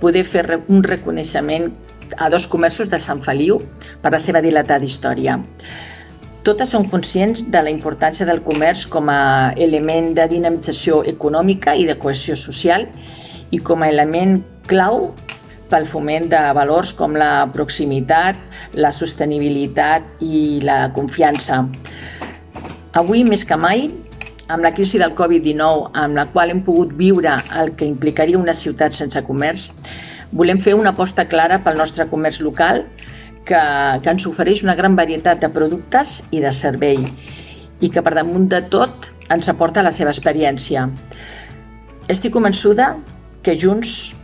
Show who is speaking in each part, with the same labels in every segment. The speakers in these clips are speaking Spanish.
Speaker 1: poder fer un reconeixement a dos comerços de Sant Feliu per la seva dilatada història. Totes són conscients de la importància del comerç com a element de dinamització econòmica i de cohesió social i com a element clau pel foment de valors com la proximitat, la sostenibilitat i la confiança. Avui, més que mai, amb la crisi del Covid-19, amb la qual hem pogut viure el que implicaria una ciutat sense comerç, volem fer una aposta clara pel nostre comerç local que, que ens ofereix una gran varietat de productes i de servei i que per damunt de tot ens aporta la seva experiència. Estic convençuda que junts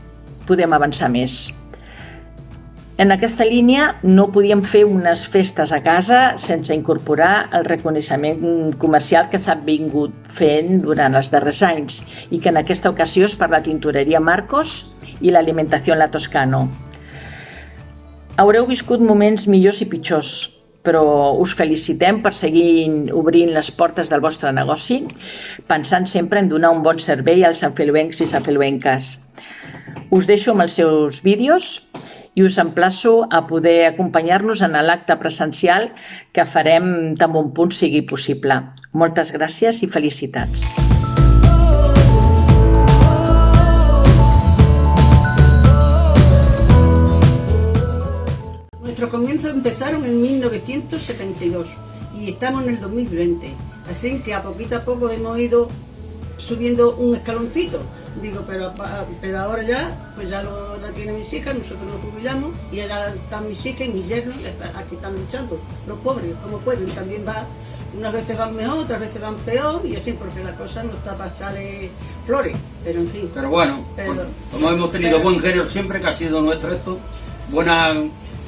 Speaker 1: podem avançar més. En aquesta línia no podíem fer unes festes a casa sense incorporar el reconeixement comercial que s'ha vingut fent durant els darrers anys i que en aquesta ocasió és per la tintoreria Marcos i l'alimentació en la Toscano. Haureu viscut moments millors i pitjors, però us felicitem per seguir obrint les portes del vostre negoci, pensant sempre en donar un bon servei als sanfeluencs i sanfeluenques. Us deixo amb els seus vídeos i us emplaço a poder acompanyar-nos en l'acte presencial que farem tan bon punt sigui possible. Moltes gràcies i felicitats.
Speaker 2: Nuestros comienzos empezaron en 1972 y estamos en el 2020, así que a poquito a poco hemos ido subiendo un escaloncito. Digo, pero, pero ahora ya, pues ya lo la tienen mis hijas, nosotros nos jubilamos y ya están mis hijas y mis yernos, aquí están luchando. Los pobres, como pueden, también va, unas veces van mejor, otras veces van peor y así porque la cosa no está para echarle flores, pero en fin.
Speaker 3: Pero bueno, como hemos tenido buen género siempre, que ha sido nuestro esto, buena,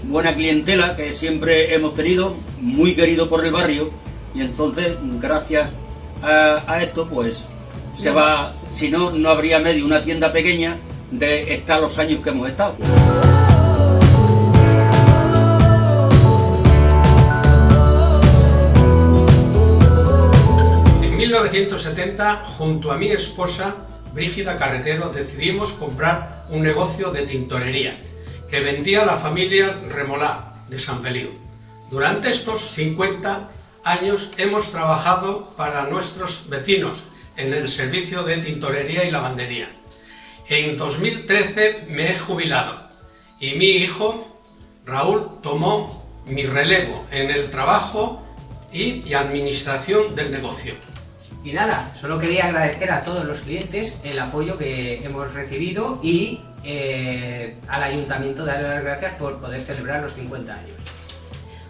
Speaker 3: buena clientela que siempre hemos tenido, muy querido por el barrio y entonces, gracias a, a esto, pues se va, si no, no habría medio una tienda pequeña de estar los años que hemos estado.
Speaker 4: En 1970, junto a mi esposa, Brígida Carretero, decidimos comprar un negocio de tintorería que vendía la familia Remolá de San Feliu. Durante estos 50 años hemos trabajado para nuestros vecinos en el servicio de tintorería y lavandería. En 2013 me he jubilado y mi hijo, Raúl, tomó mi relevo en el trabajo y, administración del negocio.
Speaker 5: Y nada, solo quería agradecer a todos los clientes el apoyo que hemos recibido y eh, al Ayuntamiento darle las gracias por poder celebrar los 50 años.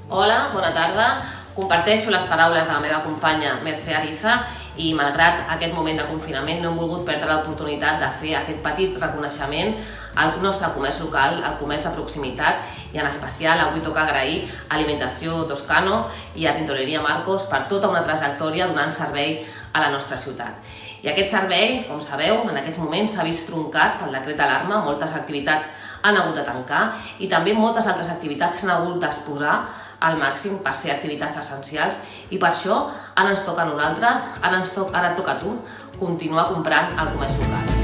Speaker 6: Hola, bona tarda. Comparteixo les paraules de la meva companya Mercè Ariza i malgrat aquest moment de confinament no hem volgut perdre l'oportunitat de fer aquest petit reconeixement al nostre comerç local, al comerç de proximitat i en especial avui toca agrair a Alimentació Toscano i a Tintoreria Marcos per tota una trajectòria donant servei a la nostra ciutat. I aquest servei, com sabeu, en aquests moments s'ha vist troncat pel decret d'alarma, moltes activitats han hagut de tancar i també moltes altres activitats s'han hagut d'exposar al màxim per ser activitats essencials i per això ara ens toca a nosaltres, ara, ens toca, ara et toca a tu, continuar comprant al comerç local.